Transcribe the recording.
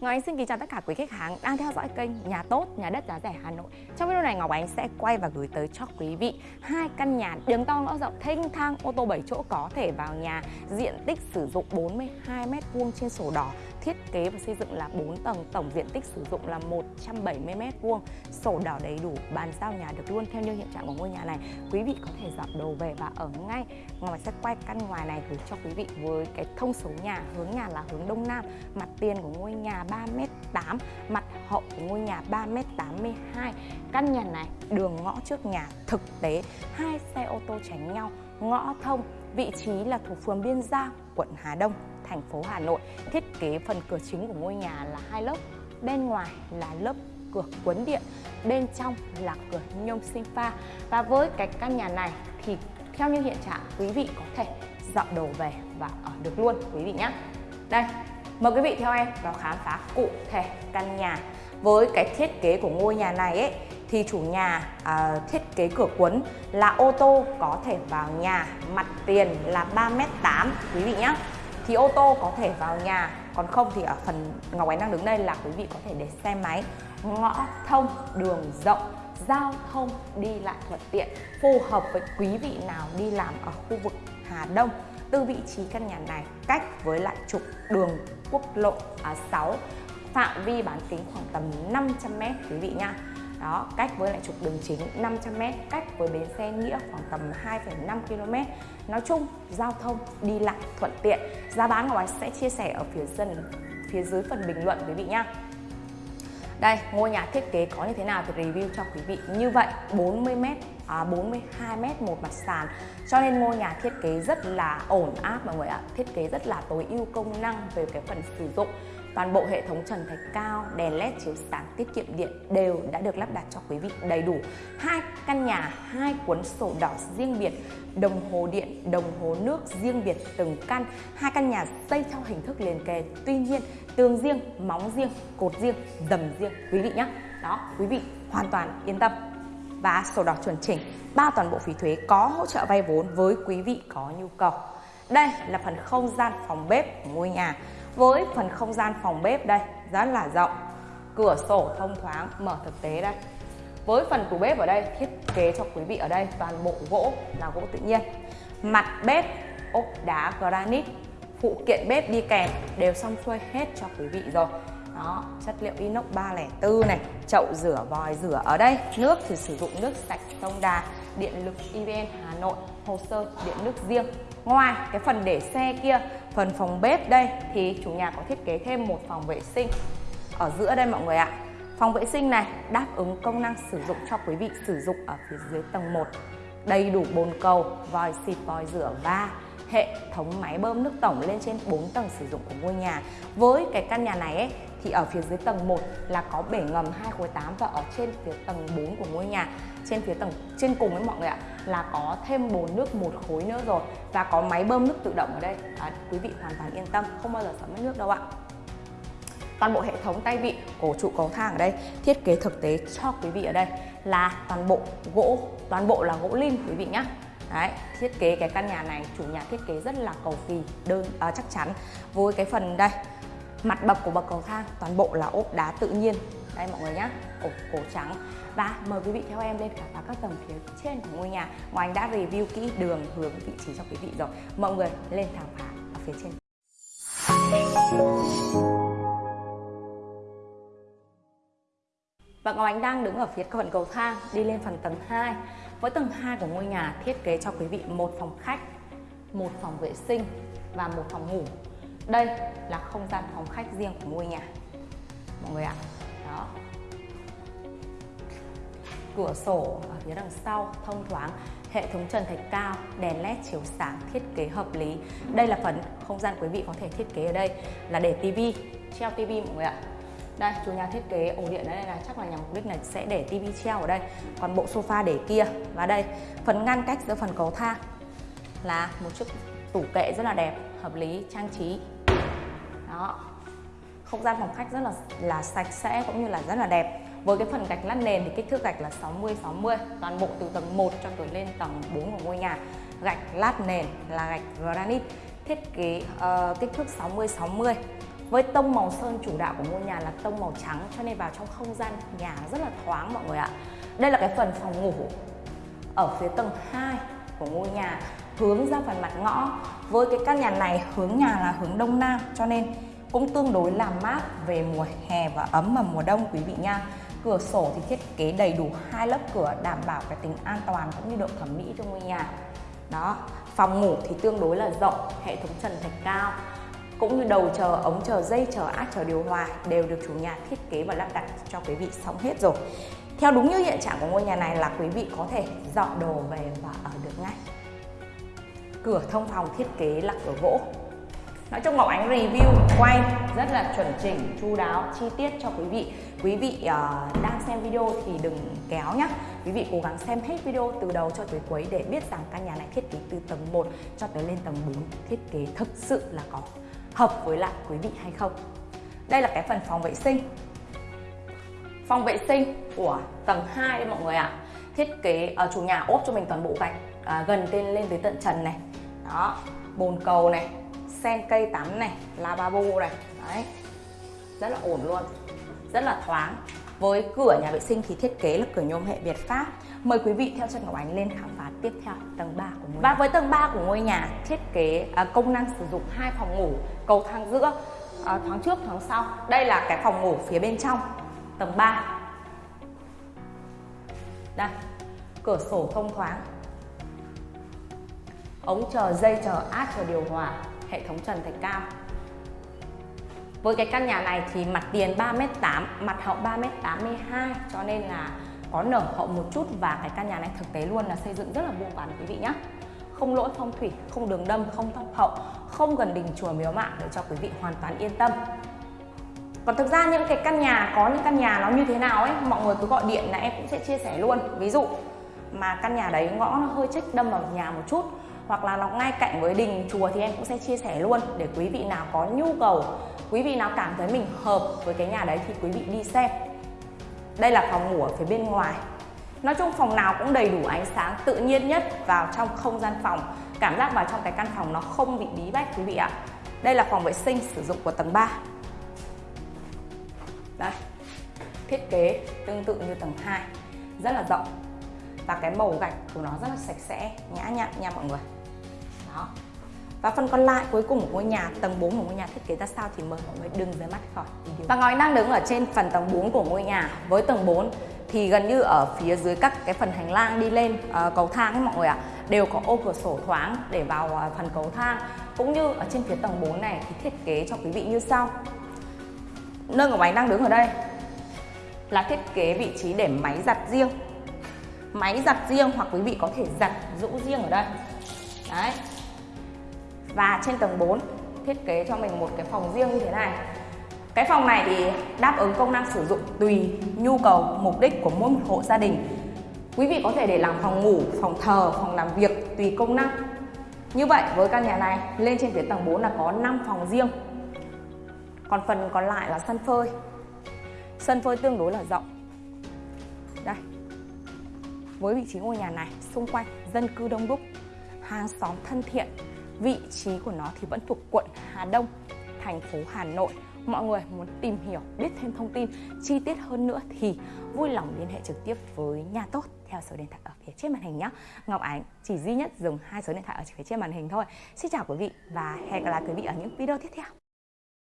Ngọc Ánh xin kính chào tất cả quý khách hàng đang theo dõi kênh Nhà tốt, nhà đất giá rẻ Hà Nội. Trong video này Ngọc Ánh sẽ quay và gửi tới cho quý vị hai căn nhà đường to ngõ rộng thênh thang ô tô 7 chỗ có thể vào nhà, diện tích sử dụng 42 m2 trên sổ đỏ, thiết kế và xây dựng là 4 tầng, tổng diện tích sử dụng là 170 m2, sổ đỏ đầy đủ, bàn giao nhà được luôn theo như hiện trạng của ngôi nhà này. Quý vị có thể dọn đồ về và ở ngay. Ngoài sẽ quay căn ngoài này gửi cho quý vị với cái thông số nhà, hướng nhà là hướng đông nam, mặt tiền của ngôi nhà 3m8, mặt hậu của ngôi nhà 3m82. Căn nhà này đường ngõ trước nhà thực tế, hai xe ô tô tránh nhau, ngõ thông, vị trí là thuộc phường Biên Giang, quận Hà Đông, thành phố Hà Nội. Thiết kế phần cửa chính của ngôi nhà là hai lớp, bên ngoài là lớp cửa cuốn điện, bên trong là cửa nhôm sinh pha. Và với cái căn nhà này thì theo như hiện trạng quý vị có thể dọn đồ về và ở được luôn quý vị nhé. Đây, Mời quý vị theo em vào khám phá cụ thể căn nhà. Với cái thiết kế của ngôi nhà này ấy, thì chủ nhà à, thiết kế cửa cuốn là ô tô có thể vào nhà, mặt tiền là 3m8 quý vị nhé. Thì ô tô có thể vào nhà, còn không thì ở phần Ngọc Ánh đang đứng đây là quý vị có thể để xe máy, ngõ thông, đường rộng, giao thông đi lại thuận tiện, phù hợp với quý vị nào đi làm ở khu vực Hà Đông. Từ vị trí căn nhà này cách với lại trục đường quốc lộ à, 6 phạm vi bán kính khoảng tầm 500m quý vị nha đó cách với lại trục đường chính 500m cách với bến xe nghĩa khoảng tầm 2,5 km nói chung giao thông đi lại thuận tiện. Giá bán của anh sẽ chia sẻ ở phía dần phía dưới phần bình luận quý vị nhá. Đây, ngôi nhà thiết kế có như thế nào thì review cho quý vị. Như vậy, 40m, À, 42m một mặt sàn. Cho nên ngôi nhà thiết kế rất là ổn áp mọi người ạ. Thiết kế rất là tối ưu công năng về cái phần sử dụng. Toàn bộ hệ thống trần thạch cao, đèn led chiếu sáng tiết kiệm điện đều đã được lắp đặt cho quý vị đầy đủ. Hai căn nhà, hai cuốn sổ đỏ riêng biệt, đồng hồ điện, đồng hồ nước riêng biệt từng căn. Hai căn nhà xây theo hình thức liền kề. Tuy nhiên, tường riêng, móng riêng, cột riêng, dầm riêng quý vị nhé. Đó, quý vị hoàn toàn yên tâm. Và sổ đỏ chuẩn chỉnh, bao toàn bộ phí thuế có hỗ trợ vay vốn với quý vị có nhu cầu. Đây là phần không gian phòng bếp của ngôi nhà. Với phần không gian phòng bếp đây rất là rộng. Cửa sổ thông thoáng mở thực tế đây. Với phần tủ bếp ở đây thiết kế cho quý vị ở đây toàn bộ gỗ là gỗ tự nhiên. Mặt bếp ốp đá granite phụ kiện bếp đi kèm đều xong xuôi hết cho quý vị rồi đó chất liệu inox 304 này chậu rửa vòi rửa ở đây. Nước thì sử dụng nước sạch sông đà điện lực evn hà nội hồ sơ điện nước riêng. Ngoài cái phần để xe kia phần phòng bếp đây thì chủ nhà có thiết kế thêm một phòng vệ sinh ở giữa đây mọi người ạ. Phòng vệ sinh này đáp ứng công năng sử dụng cho quý vị sử dụng ở phía dưới tầng 1 đầy đủ bồn cầu vòi xịt vòi rửa và hệ thống máy bơm nước tổng lên trên 4 tầng sử dụng của ngôi nhà. Với cái căn nhà này ấy, thì ở phía dưới tầng 1 là có bể ngầm 2 khối 8 và ở trên phía tầng 4 của ngôi nhà. Trên phía tầng trên cùng với mọi người ạ là có thêm bồn nước một khối nữa rồi và có máy bơm nước tự động ở đây. À, quý vị hoàn toàn yên tâm không bao giờ sợ mất nước đâu ạ. Toàn bộ hệ thống tay vịn cổ trụ cầu thang ở đây thiết kế thực tế cho quý vị ở đây là toàn bộ gỗ toàn bộ là gỗ lim quý vị nhé Đấy, thiết kế cái căn nhà này chủ nhà thiết kế rất là cầu kỳ đơn à, chắc chắn. Với cái phần đây mặt bậc của bậc cầu thang toàn bộ là ốp đá tự nhiên. Đây mọi người nhé ốp cổ trắng. Và mời quý vị theo em lên khám phá các tầng phía trên của ngôi nhà. Ngoài anh đã review kỹ đường hướng vị trí cho quý vị rồi. Mọi người lên khám phá ở phía trên. Và Ngọc Ánh đang đứng ở phía phần cầu thang, đi lên phần tầng 2 với tầng 2 của ngôi nhà thiết kế cho quý vị một phòng khách, một phòng vệ sinh và một phòng ngủ đây là không gian phòng khách riêng của ngôi nhà. Mọi người ạ. Đó. Cửa sổ ở phía đằng sau thông thoáng, hệ thống trần thạch cao, đèn led chiếu sáng, thiết kế hợp lý. Đây là phần không gian quý vị có thể thiết kế ở đây là để tivi treo tivi mọi người ạ. Đây, chủ nhà thiết kế ổ điện ở đây là chắc là nhằm mục đích là sẽ để tivi treo ở đây. Còn bộ sofa để kia và đây, phần ngăn cách giữa phần cầu thang là một chiếc tủ kệ rất là đẹp, hợp lý, trang trí đó không gian phòng khách rất là là sạch sẽ cũng như là rất là đẹp. Với cái phần gạch lát nền thì kích thước gạch là 60 60 toàn bộ từ tầng 1 cho tới lên tầng 4 của ngôi nhà. Gạch lát nền là gạch granite. Thiết kế uh, kích thước 60 60 với tông màu sơn chủ đạo của ngôi nhà là tông màu trắng cho nên vào trong không gian nhà rất là thoáng mọi người ạ. Đây là cái phần phòng ngủ ở phía tầng 2 của ngôi nhà hướng ra phần mặt ngõ. Với cái căn nhà này hướng nhà là hướng đông nam cho nên cũng tương đối là mát về mùa hè và ấm vào mùa đông, quý vị nha. Cửa sổ thì thiết kế đầy đủ hai lớp cửa đảm bảo cái tính an toàn cũng như độ thẩm mỹ cho ngôi nhà. Đó, phòng ngủ thì tương đối là rộng, hệ thống trần thạch cao, cũng như đầu chờ, ống chờ dây, chờ át chờ điều hòa đều được chủ nhà thiết kế và lắp đặt cho quý vị xong hết rồi. Theo đúng như hiện trạng của ngôi nhà này là quý vị có thể dọn đồ về và ở được ngay. Cửa thông phòng thiết kế là cửa gỗ nói chung Ngọc Ánh review quay rất là chuẩn chỉnh chu đáo chi tiết cho quý vị. Quý vị uh, đang xem video thì đừng kéo nhé quý vị cố gắng xem hết video từ đầu cho tới cuối để biết rằng căn nhà này thiết kế từ tầng 1 cho tới lên tầng 4 thiết kế thực sự là có hợp với lại quý vị hay không? Đây là cái phần phòng vệ sinh. Phòng vệ sinh của tầng 2 đấy mọi người ạ. Thiết kế ở uh, chủ nhà ốp cho mình toàn bộ gạch uh, ờ, gần tên lên tới tận trần này. Đó bồn cầu này sen cây tắm này lavabo này. Đấy. Rất là ổn luôn. Rất là thoáng. Với cửa nhà vệ sinh thì thiết kế là cửa nhôm hệ Việt Pháp. Mời quý vị theo chân Ngọc Ánh lên khám phá tiếp theo tầng 3 của ngôi nhà. Và với tầng 3 của ngôi nhà thiết kế à, công năng sử dụng hai phòng ngủ cầu thang giữa à, thoáng trước thoáng sau. Đây là cái phòng ngủ phía bên trong tầng 3 Đây cửa sổ thông thoáng. Ống chờ dây chờ át chờ điều hòa hệ thống trần thạch cao. Với cái căn nhà này thì mặt tiền 3m8 mặt hậu 3m82 cho nên là có nở hậu một chút và cái căn nhà này thực tế luôn là xây dựng rất là vuông vắn quý vị nhé không lỗi phong thủy, không đường đâm, không thấp hậu, không gần đình chùa miếu mạng để cho quý vị hoàn toàn yên tâm. Còn thực ra những cái căn nhà, có những căn nhà nó như thế nào ấy, mọi người cứ gọi điện là em cũng sẽ chia sẻ luôn. Ví dụ mà căn nhà đấy ngõ nó hơi trích đâm vào nhà một chút hoặc là nó ngay cạnh với đình chùa thì em cũng sẽ chia sẻ luôn để quý vị nào có nhu cầu, quý vị nào cảm thấy mình hợp với cái nhà đấy thì quý vị đi xem. Đây là phòng ngủ ở phía bên ngoài. Nói chung phòng nào cũng đầy đủ ánh sáng tự nhiên nhất vào trong không gian phòng. Cảm giác vào trong cái căn phòng nó không bị bí bách quý vị ạ. Đây là phòng vệ sinh sử dụng của tầng 3 đây, thiết kế tương tự như tầng 2 rất là rộng. Và cái màu gạch của nó rất là sạch sẽ, nhã nhặn nha mọi người đó. Và phần còn lại cuối cùng của ngôi nhà tầng 4 của ngôi nhà thiết kế ra sao thì mời mọi người đừng rời mắt khỏi video. Và ngói đang đứng ở trên phần tầng 4 của ngôi nhà với tầng 4 thì gần như ở phía dưới các cái phần hành lang đi lên uh, cầu thang ấy mọi người ạ à, đều có ô cửa sổ thoáng để vào uh, phần cầu thang. Cũng như ở trên phía tầng 4 này thì thiết kế cho quý vị như sau. Nơi của máy đang đứng ở đây là thiết kế vị trí để máy giặt riêng. Máy giặt riêng hoặc quý vị có thể giặt rũ riêng ở đây. Đấy và trên tầng 4 thiết kế cho mình một cái phòng riêng như thế này. Cái phòng này thì đáp ứng công năng sử dụng tùy nhu cầu, mục đích của mỗi một hộ gia đình. Quý vị có thể để làm phòng ngủ, phòng thờ, phòng làm việc tùy công năng. Như vậy, với căn nhà này, lên trên phía tầng 4 là có 5 phòng riêng. Còn phần còn lại là sân phơi. Sân phơi tương đối là rộng. Đây. Với vị trí ngôi nhà này, xung quanh dân cư đông đúc, hàng xóm thân thiện vị trí của nó thì vẫn thuộc quận Hà Đông, thành phố Hà Nội. Mọi người muốn tìm hiểu, biết thêm thông tin, chi tiết hơn nữa thì vui lòng liên hệ trực tiếp với nhà tốt theo số điện thoại ở phía trên màn hình nhé. Ngọc Ánh chỉ duy nhất dùng hai số điện thoại ở phía trên màn hình thôi. Xin chào quý vị và hẹn gặp lại quý vị ở những video tiếp theo.